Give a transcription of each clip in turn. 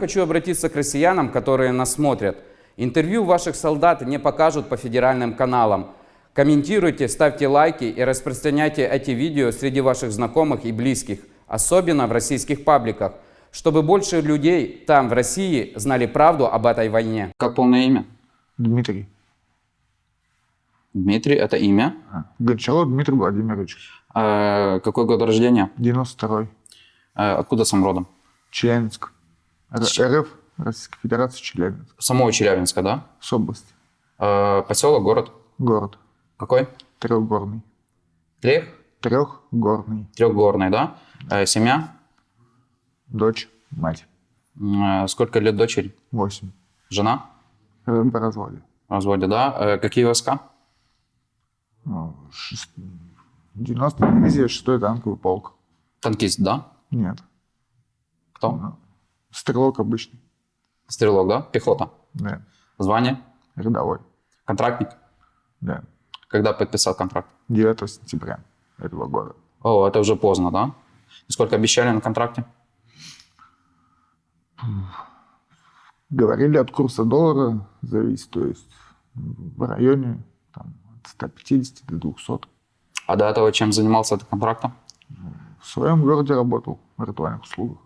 Хочу обратиться к россиянам, которые нас смотрят. Интервью ваших солдат не покажут по федеральным каналам. Комментируйте, ставьте лайки и распространяйте эти видео среди ваших знакомых и близких, особенно в российских пабликах, чтобы больше людей там, в России, знали правду об этой войне. Как полное имя? Дмитрий. Дмитрий, это имя. А, Гончаров Дмитрий Владимирович. Э, какой год рождения? 92-й. Э, откуда сам родом? Челябинск. Р- РФ, Российская Федерация, Челябинск. Самого Челябинска, да? С области. Э, поселок, город? Город. Какой? Трехгорный. Трех? Трехгорный. Трехгорный, да? Э, семья? Дочь, мать. Э, сколько лет дочери? 8. Жена? По разводе. В разводе, да? Э, какие войска? Ну, шест- 90 дивизия, 6 танковый полк. Танкист, да? Нет. Кто? Ну, Стрелок обычный. Стрелок, да? Пехота. Да. Звание? Рядовой. Контрактник? Да. Когда подписал контракт? 9 сентября этого года. О, это уже поздно, да? И сколько обещали на контракте? Говорили от курса доллара зависит, то есть в районе там, от 150 до 200. А до этого чем занимался этот контрактом? В своем городе работал в ритуальных услугах.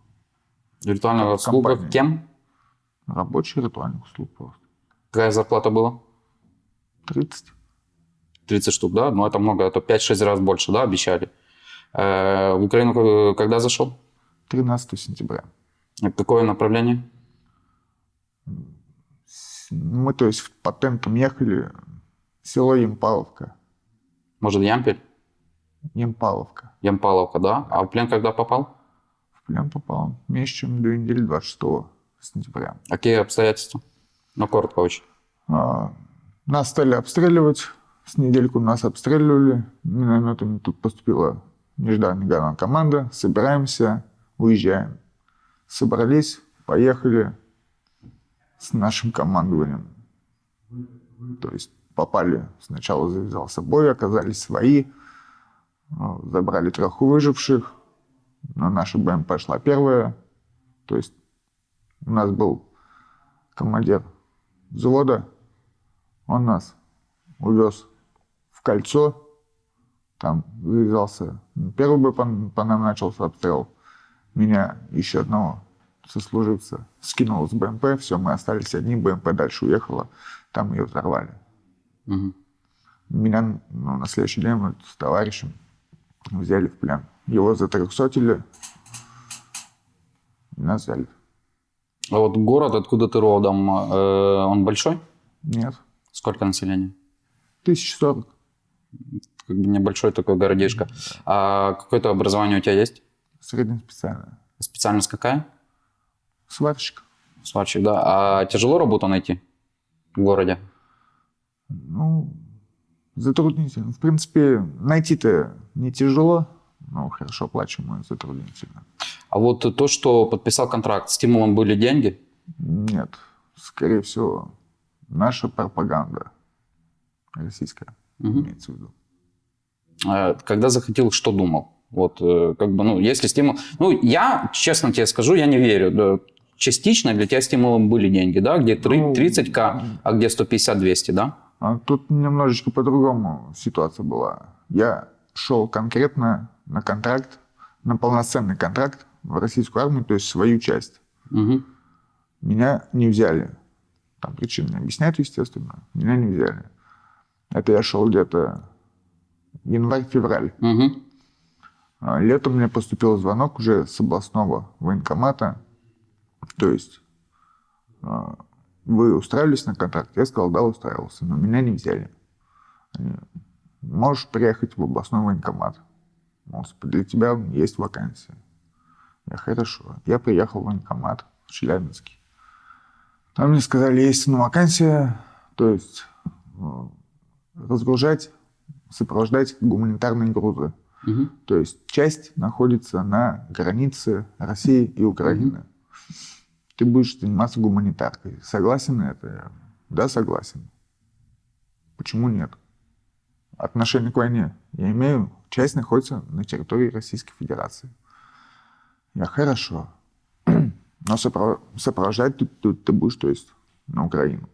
Виртуального В услуга компании. кем? Рабочий ритуальных услуг просто. Какая зарплата была? 30. 30 штук, да? Ну, это много, это 5-6 раз больше, да, обещали. Э, в Украину к- когда зашел? 13 сентября. Это Какое направление? Мы, то есть, по темпам ехали село Емпаловка. Может, Ямпель? Емпаловка. Ямпаловка, да? А в плен когда попал? Плен попал меньше, чем две недели 26 сентября. Какие обстоятельства? Ну, коротко очень. А, Нас стали обстреливать. С недельку нас обстреливали. Минометами тут поступила нежданная команда. Собираемся, уезжаем. Собрались, поехали с нашим командованием. То есть попали, сначала завязался бой, оказались свои. А, Забрали трех выживших. Но наша БМП шла первая. То есть у нас был командир взвода, он нас увез в кольцо, там завязался первый бой, по, по нам начался обстрел. Меня еще одного сослуживца скинул с БМП, все, мы остались одни, БМП дальше уехала, там ее взорвали. Мгм. Меня ну, на следующий день мы с товарищем взяли в плен. Его затрехсотили, и нас взяли. А вот город, откуда ты родом, э, он большой? Нет, Сколько населения? 1040. Как бы небольшой такой городишко. А какое-то образование у тебя есть? Среднеспециальная. Специальность какая? Сварщик. Сварщик, да. А тяжело работу найти в городе? Ну, затруднительно. В принципе, найти-то не тяжело, но хорошо оплачиваемо и затруднительно. А вот то, что подписал контракт, стимулом были деньги? Нет, скорее всего, наша пропаганда российская Мгм. имеется в виду. Э, Когда захотел, что думал? Вот, э, как бы, ну, если стимул... Ну, я, честно тебе скажу, я не верю. Да, частично для тебя стимулом были деньги, да? Где три- Ну, 30к, а где 150-200, да? А тут немножечко по-другому ситуация была. Я шел конкретно на контракт, на полноценный контракт в российскую армию, то есть свою часть. Мгм. Меня не взяли. Там причин не объясняют, естественно. Меня не взяли. Это я шел где-то январь-февраль. А Летом мне поступил звонок уже с областного военкомата. То есть а, вы устраивались на контракт? Я сказал, да, устраивался, но меня не взяли. Можешь приехать в областной военкомат. Мол, для тебя есть вакансия. Я хорошо. Я приехал в военкомат в Челябинске. Там мне сказали, есть ну, вакансия, то есть э, разгружать, сопровождать гуманитарные грузы. Мгм. То есть часть находится на границе России и Украины. Ты будешь заниматься гуманитаркой. Согласен на это? Да, согласен. Почему нет? Отношение к войне я имею. Часть находится на территории Российской Федерации. Я хорошо. Но сопро- сопровождать ты, ты, ты будешь, то есть, на Украину.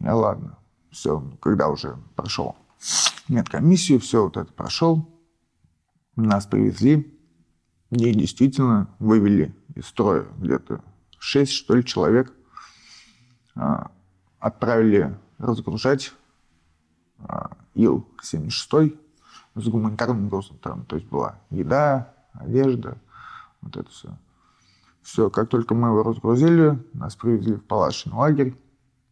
Я ладно, все, когда уже прошел медкомиссию, все вот это прошел, нас привезли, и действительно вывели из строя где-то 6, что ли, человек, а, отправили разгружать Ил-76 с гуманитарным грузом. Там, то есть была еда, одежда, вот это все. Все, как только мы его разгрузили, нас привезли в палаточный лагерь.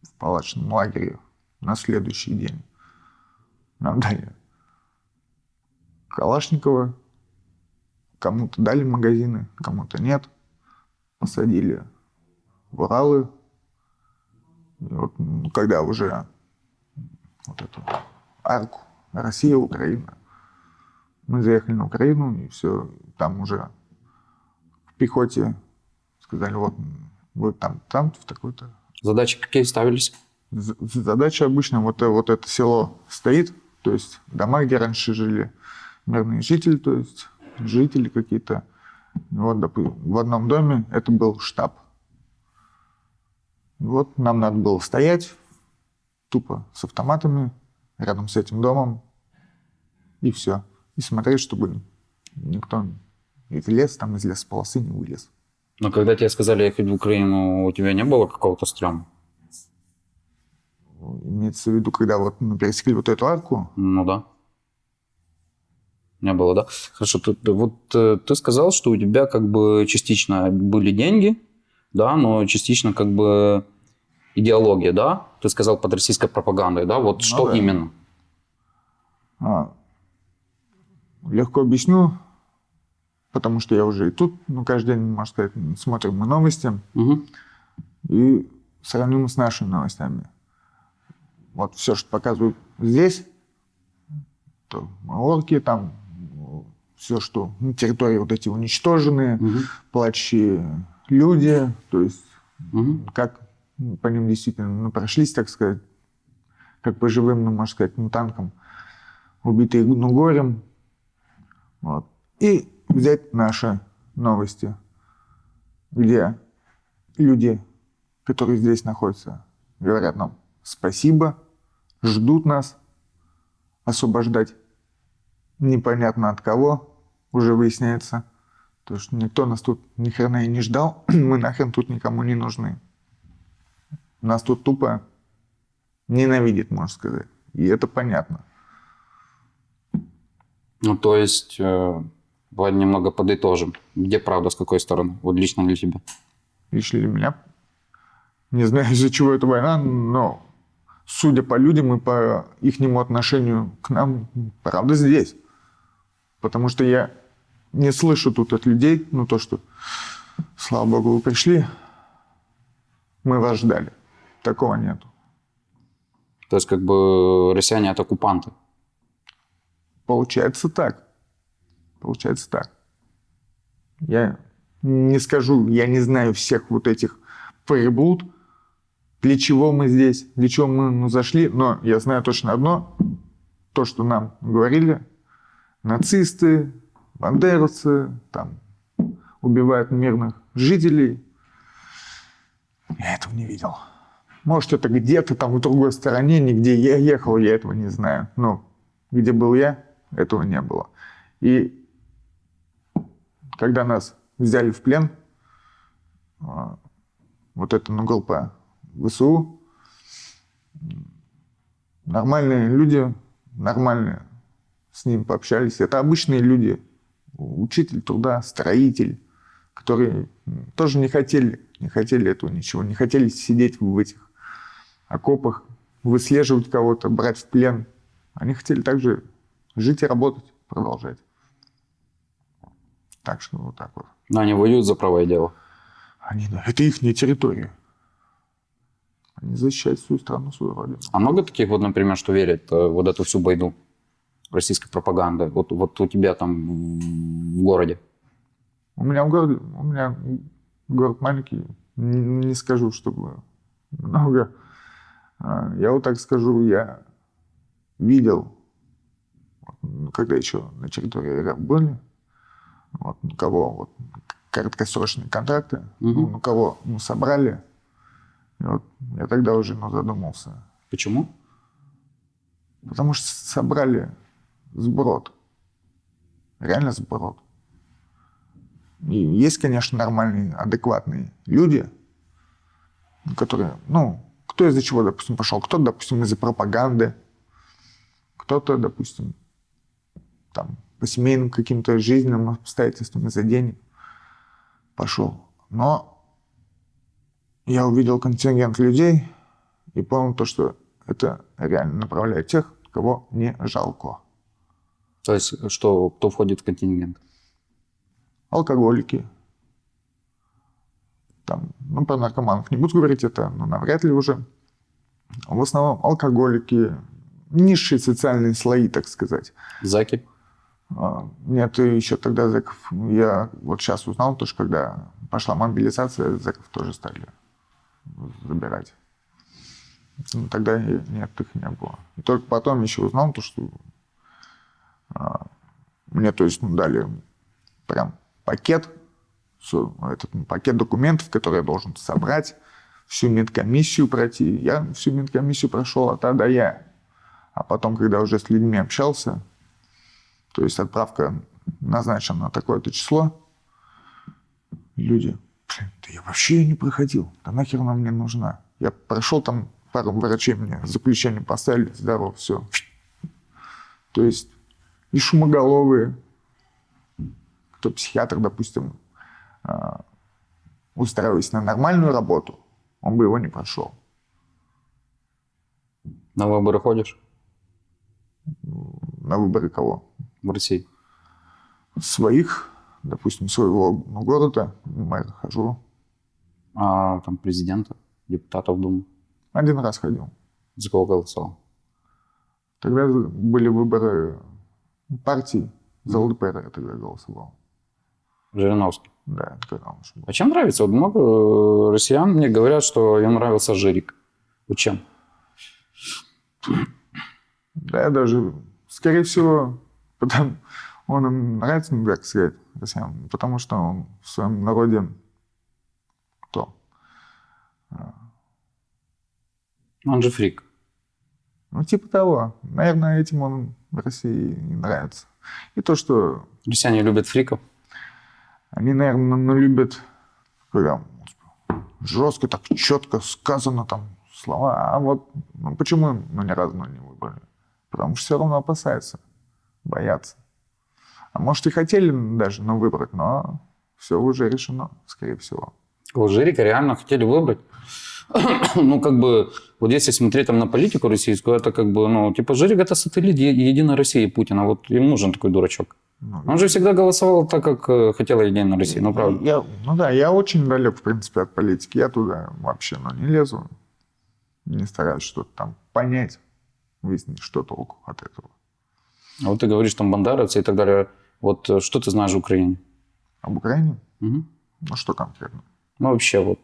В палаточном лагере на следующий день нам дали Калашникова, кому-то дали магазины, кому-то нет. Посадили в Уралы. И вот, когда уже вот эту арку Россия, Украина, мы заехали на Украину, и все, там уже в пехоте сказали, вот вы там, там, в такой-то. Задачи какие ставились? Задача обычно, вот, вот это село стоит, то есть дома, где раньше жили мирные жители, то есть жители какие-то. Вот, допустим, в одном доме это был штаб. Вот нам надо было стоять тупо с автоматами рядом с этим домом, и все. И смотреть, чтобы никто из лес, там из лесополосы не вылез. Но когда тебе сказали ехать в Украину, у тебя не было какого-то стрёма? Имеется в виду, когда вот мы пересекли вот эту арку? Ну да. Не было, да? Хорошо, ты, вот э, ты сказал, что у тебя как бы частично были деньги, да, но частично как бы идеология, да? Ты сказал под российской пропагандой, да? Вот ну, что да. именно? А, легко объясню, потому что я уже и тут, ну, каждый день, можно сказать, смотрим мы новости Угу. и сравним с нашими новостями. Вот все, что показывают здесь, то орки, там все, что ну, территории вот эти уничтоженные, Угу. плачущие люди, то есть Угу. как по ним действительно ну, прошлись, так сказать, как по живым, ну, можно сказать, ну, танкам, убитые ну, горем. Вот. И взять наши новости, где люди, которые здесь находятся, говорят нам спасибо, ждут нас освобождать непонятно от кого, уже выясняется. То что никто нас тут ни хрена и не ждал, мы нахрен тут никому не нужны. Нас тут тупо ненавидит, можно сказать. И это понятно. Ну, то есть, э, давай немного подытожим. Где правда, с какой стороны? Вот лично для тебя. Лично для меня, не знаю, из-за чего эта война, но судя по людям и по их отношению к нам, правда здесь. Потому что я не слышу тут от людей, ну то, что, слава богу, вы пришли, мы вас ждали. Такого нету. То есть, как бы россияне это оккупанты. Получается так. Получается так. Я не скажу, я не знаю всех вот этих приблуд, для чего мы здесь, для чего мы ну, зашли, но я знаю точно одно, то, что нам говорили, нацисты, бандеровцы, там, убивают мирных жителей. Я этого не видел. Может, это где-то там в другой стороне, нигде я ехал, я этого не знаю. Но где был я, этого не было. И когда нас взяли в плен, а, вот эта ну, группа ВСУ, нормальные люди, нормальные, с ним пообщались. Это обычные люди, учитель труда, строитель, которые тоже не хотели, не хотели этого ничего, не хотели сидеть в этих окопах, выслеживать кого-то, брать в плен. Они хотели также жить и работать, продолжать. Так что вот так вот. Но они воюют за правое дело. Они, да, это их территория. Они защищают свою страну, свою родину. А много таких вот, например, что верят э, вот эту всю байду российской пропаганды? Вот, вот у тебя там в городе. У меня в городе, у меня город маленький, не, не скажу, чтобы много. А, Я вот так скажу, я видел, когда еще на территории РФ были, вот, кого, вот, краткосрочные контракты. Мгм. Ну, ну, кого ну, собрали. И вот я тогда уже ну, задумался. Почему? Потому что собрали сброд. Реально сброд. И есть, конечно, нормальные, адекватные люди, которые, ну, кто из-за чего, допустим, пошел. Кто-то, допустим, из-за пропаганды. Кто-то, допустим, там, по семейным каким-то жизненным обстоятельствам из-за денег пошел. Но я увидел контингент людей и понял то, что это реально направляет тех, кого не жалко. То есть, что, кто входит в контингент? Алкоголики. Там, ну, про наркоманов не буду говорить, это ну, навряд ли уже. В основном алкоголики, низшие социальные слои, так сказать. Заки? А, Нет, еще тогда зэков, я вот сейчас узнал, то, что когда пошла мобилизация, зэков тоже стали забирать. Ну, Тогда нет, их не было. И только потом еще узнал, то, что а, мне, то есть, ну, дали прям пакет, этот ну, пакет документов, который я должен собрать, всю медкомиссию пройти. Я всю медкомиссию прошел А до Я. А потом, когда уже с людьми общался, то есть отправка назначена на такое-то число. Люди, блин, да я вообще не проходил. Да нахер она мне нужна? Я прошел там, пару врачей мне заключение поставили, здорово, все. То есть и шумоголовые, кто психиатр, допустим, устраиваясь на нормальную работу, он бы его не прошел. На выборы ходишь На выборы кого? в России? Своих, допустим, своего города, мэра хожу. А там президента, депутатов Думы? Один раз ходил. За кого голосовал? Тогда были выборы партий. За ЛДПР я тогда голосовал. Жириновский. Да, был. А чем нравится? Вот много э, россиян мне говорят, что им нравился Жирик. Вот чем? Да, я даже, скорее всего, потому, он им нравится, ну, как сказать, россиянам, потому что он в своем народе кто? Он же фрик. Ну, типа того. Наверное, этим он в России и нравится. И то, что Россияне любят фриков. Они, наверное, ну, любят, когда жестко, так четко сказано там слова. А вот ну, почему ну, ни разу не выбрали? Потому что все равно опасаются, боятся. А может и хотели даже ну, выбрать, но все уже решено, скорее всего. Кого Жирика реально хотели выбрать. ну, как бы, вот если смотреть там на политику российскую, это как бы, ну, типа, Жирик это сателлит Единой России Путина. Вот им нужен такой дурачок. Ну, Он же всегда голосовал так, как э, хотела Единая Россия. Ну, правда. Я, ну да, я очень далек, в принципе, от политики. Я туда вообще ну, не лезу. Не стараюсь что-то там понять, выяснить, что толку от этого. А вот ты говоришь, там, бандеровцы и так далее. Вот э, что ты знаешь в Украине? Об Украине? Мгм. Ну что конкретно? Ну, вообще, вот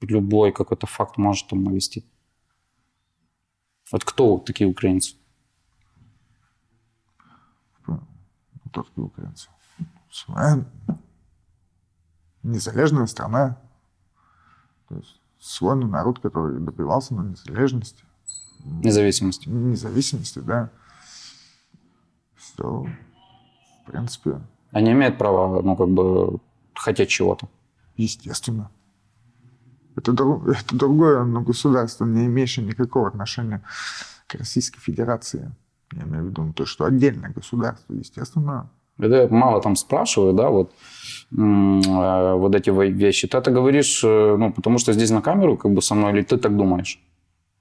любой какой-то факт может там навести. Вот кто такие украинцы? Хто такі українці? Своя незалежная страна. То есть свой народ, который добивался на незалежности, Независимости. независимости, да. Все, в принципе, Они имеют право, ну, как бы, хотеть чего-то. естественно. Это, дру- это другое но государство, не имеющее никакого отношения к Российской Федерации. Я имею в виду ну, то, что отдельное государство, естественно, Это я мало там спрашиваю, да, вот, э, вот эти вещи. Ты это говоришь, э, ну, потому что здесь на камеру как бы со мной, или ты так думаешь?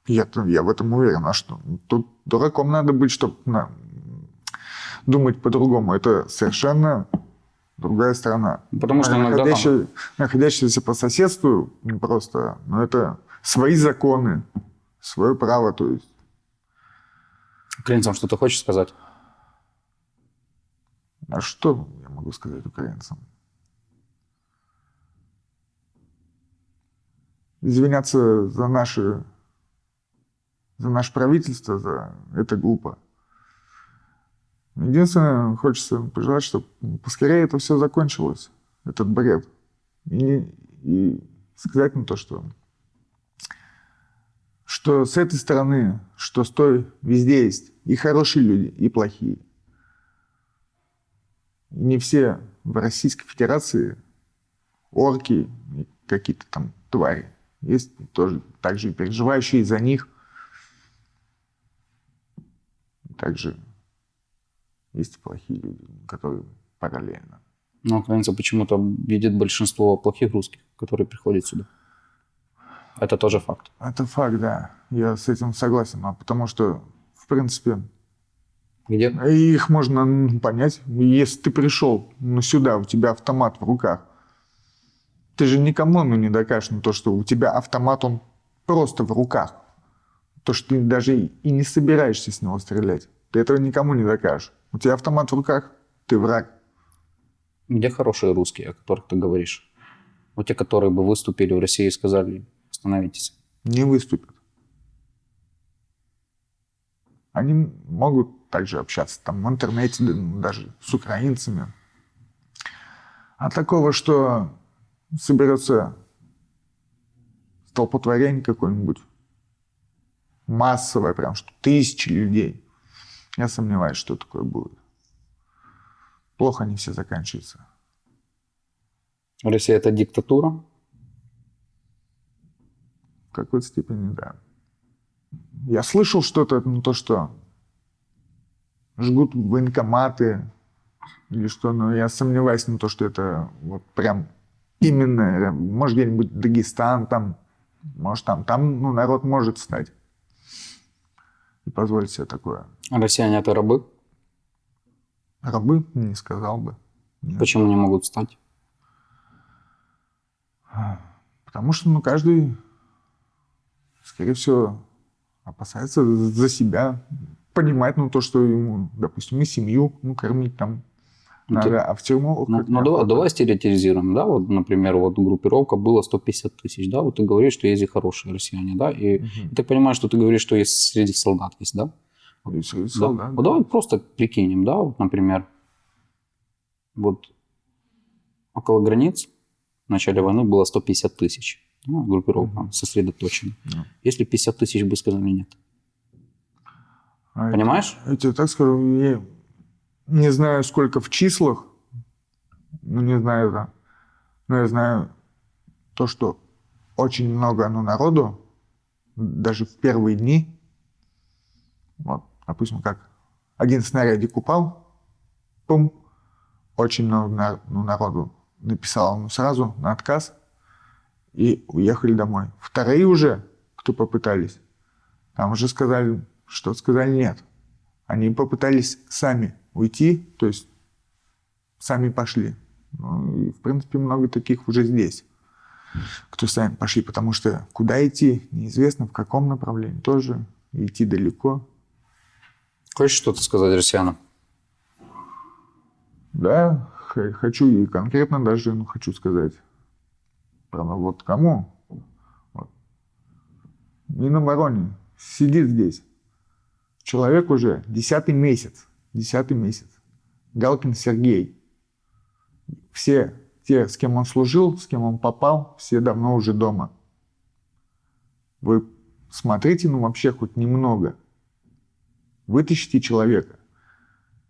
Я, я в этом уверен. А что? Тут дураком надо быть, чтобы думать по-другому. Это совершенно другая страна. Потому что иногда там- находящаяся по соседству не просто, но это свои законы, свое право. То есть Украинцам что-то хочешь сказать? А что я могу сказать украинцам? Извиняться за наши, за наше правительство, за это глупо. Единственное, хочется пожелать, чтобы поскорее это все закончилось. этот бред. И, и сказать на то, что, что с этой стороны, что с той, везде есть и хорошие люди, и плохие. Не все в Российской Федерации орки, какие-то там твари. Есть тоже также переживающие за них. Также есть и плохие люди, которые параллельно. Но украинцы почему-то видят большинство плохих русских, которые приходят сюда. Это тоже факт. Это факт, да. Я с этим согласен. А потому что, в принципе, Где? их можно понять. Если ты пришел ну, сюда, у тебя автомат в руках, ты же никому ну, не докажешь ну, то, что у тебя автомат, он просто в руках. То, что ты даже и не собираешься с него стрелять. Ты этого никому не докажешь. У тебя автомат в руках, ты враг. Где хорошие русские, о которых ты говоришь? Вот те, которые бы выступили в России и сказали, остановитесь. Не выступят. Они могут также общаться там в интернете, ну, даже с украинцами. А такого, что соберется столпотворение какое-нибудь, массовое, прям, что тысячи людей, я сомневаюсь, что такое будет. Плохо они все заканчиваются. Россия это диктатура. В какой-то степени, да. Я слышал что-то, ну, то, что жгут военкоматы или что, но я сомневаюсь на то, что это вот прям именно, может, где-нибудь Дагестан там, может, там, там, ну, народ может стать и позволить себе такое. А Россияне это рабы. Рабы, не сказал бы. Нет. Почему не могут стать? Потому что, ну, каждый, скорее всего, опасается за себя, понимает, ну, то, что ему, допустим, и семью, ну, кормить там Ну, надо, ты- а в тюрьму... Ну, ну, давай, давай стереотизируем, да, вот, например, вот группировка была 150 тысяч, да, вот ты говоришь, что есть и хорошие россияне, да, и Мгм. ты понимаешь, что ты говоришь, что есть среди солдат есть, да? И среди Да. солдат, Вот да. давай просто прикинем, да, вот, например, вот около границ в начале войны было 150 тысяч, ну, группировка сосредоточена. Да. Если 50 тысяч бы сказали нет. А Понимаешь? Я тебе так скажу, я не знаю, сколько в числах, ну, не знаю, да, но я знаю то, что очень много ну, народу, даже в первые дни, вот, допустим, как один снарядик упал, пум, очень много на- ну, народу написал ну, сразу на отказ и уехали домой. Вторые уже, кто попытались, там уже сказали, что сказали нет. Они попытались сами уйти, то есть сами пошли. Ну, и, в принципе, много таких уже здесь, кто сами пошли, потому что куда идти, неизвестно, в каком направлении тоже, идти далеко. Хочешь что-то сказать россиянам? Да, хочу и конкретно даже ну, хочу сказать. Правда, вот кому? Вот. Минобороны сидит здесь. Человек уже десятый месяц. Десятый месяц. Галкин Сергей. Все те, с кем он служил, с кем он попал, все давно уже дома. Вы смотрите, ну вообще хоть немного. Вытащите человека.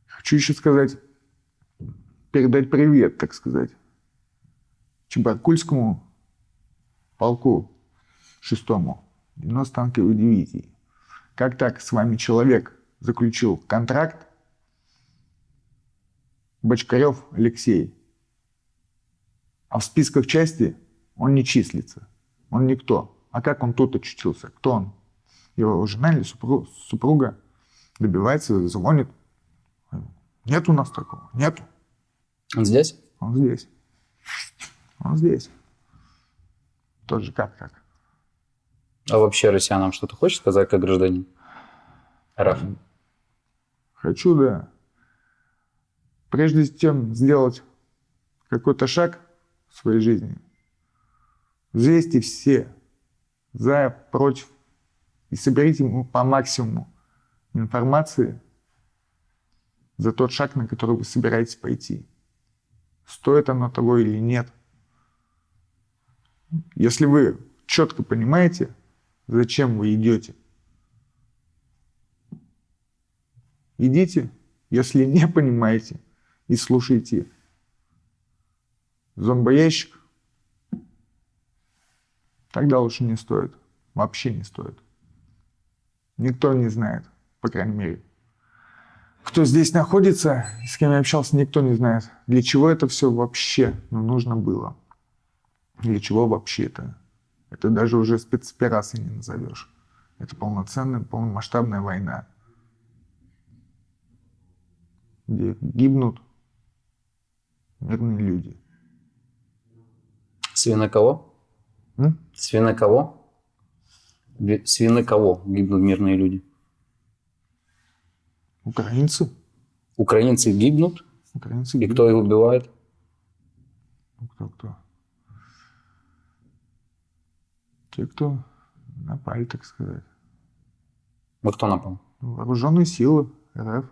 Хочу еще сказать, передать привет, так сказать, Чебаркульскому полку шестому 90 танковой дивизии. Как так с вами человек заключил контракт? Бочкарев Алексей. А в списках части он не числится. Он никто. А как он тут очутился? Кто он? Его жена или супру- супруга добивается, звонит. Нет у нас такого. Нету. Он здесь? Он здесь. Он здесь. Тоже как так. А вообще россиянам что-то хочешь сказать как гражданин? РФ. Хочу, да. Прежде чем сделать какой-то шаг в своей жизни, взвесьте все за, против и соберите ему по максимуму информации за тот шаг, на который вы собираетесь пойти. стоит оно того или нет. Если вы четко понимаете, зачем вы идете, идите. Если не понимаете и слушаете зомбоящик, тогда лучше не стоит. Вообще не стоит. Никто не знает, по крайней мере. Кто здесь находится, с кем я общался, никто не знает, для чего это все вообще ну, нужно было. Для чего вообще это? Даже уже спецоперацией не назовешь. Это полноценная, полномасштабная война, где гибнут мирные люди. Свины кого? М? Свины кого? Ви- Свины кого гибнут мирные люди? Украинцы. Украинцы гибнут, Украинцы и гибнут. кто их убивает? Ну, Кто, кто? Те, кто напали, так сказать. Вот кто напал? Вооруженные силы РФ.